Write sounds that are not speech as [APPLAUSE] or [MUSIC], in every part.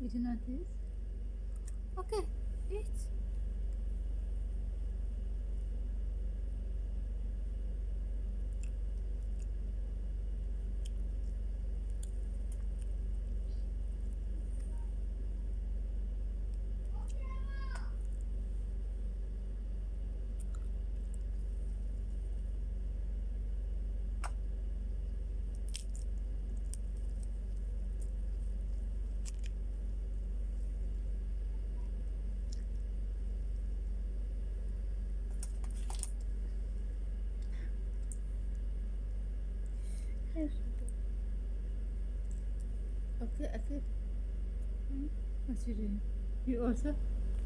Did you do not eat? Okay, eat. Okay, okay. Hmm? What you doing? You also?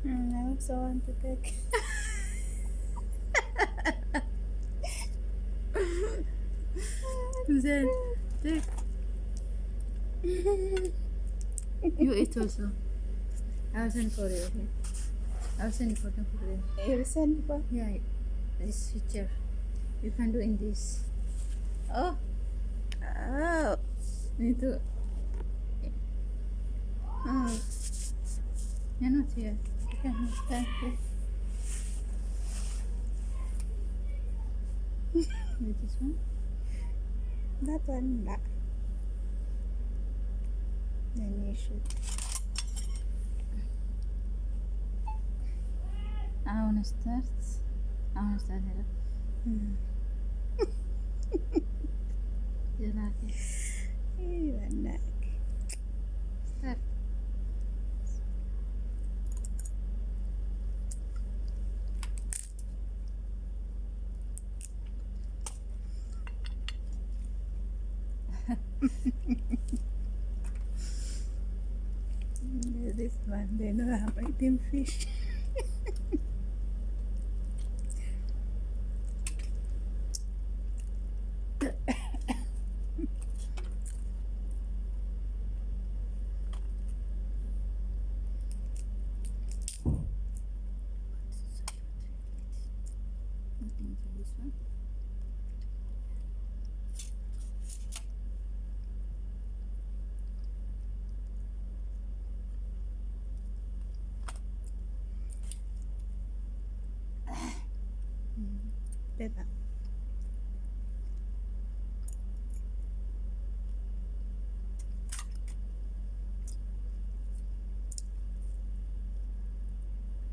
Mm, I also want to take. Then take. You eat also. I will send for you. Okay. I will send photo for you. You send for Yeah, this picture. You can do in this. Oh, Oh, itu. Oh, you're not here. You can stand here. This one. that one that. Then you should. I wanna start. I wanna start here. Mm. [LAUGHS] You like it? Even that. Start. [LAUGHS] This one, they know I'm eating fish. [LAUGHS] nothing for this one mm, better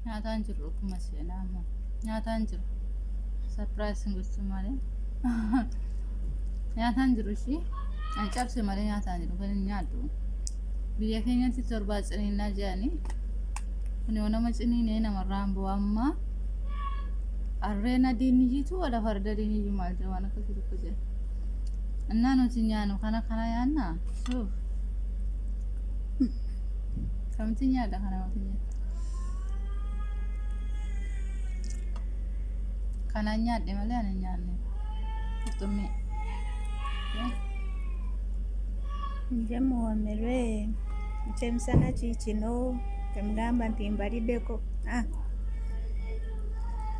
nya danjiro kuma sai na mu nya danjiro sarpiraayisiin gochuu malee nyaataan jiru ishii cabse malee nyaataan jiru kan hin nyaaddu biyya keenyatti torbaa ciniinnaa jedhanii kun yoo nama ciniinee namarraan bu'aa ammaa harreen adiin iyyitu wala farda adiin iyyuu maal jedhu waan akkasii tokko jedha innaa nuti nyaannu kana kana yaannaa suuf kamti nyaadha kana nuti nyaadha kananyaadhe malee ana nyaanne tuxume nje muwomerwe. Ekyemisana kiikino temugamba nti mbaliddeko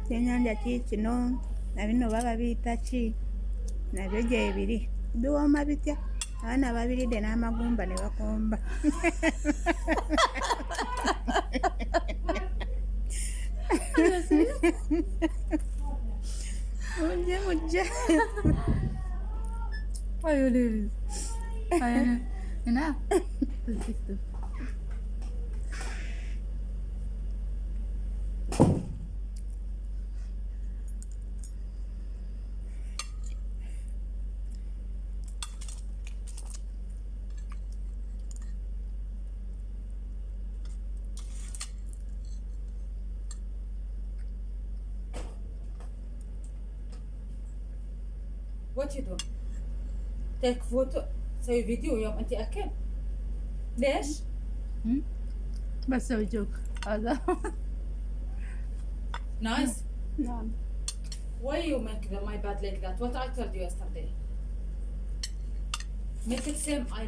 kyenyanja kiikino nabino baba biyita ki? Nabyo gyebiri biwooma bitya? Abaana babiridde n'amagumba ne bakomba. [LAUGHS] You leave it? I enough. This What you do? Take photo سوي فيديو يوم انت اكل ليش؟ بس a joke. هذا Nice. نعم Why you make the, my bed like that? What I told you yesterday. Make it same I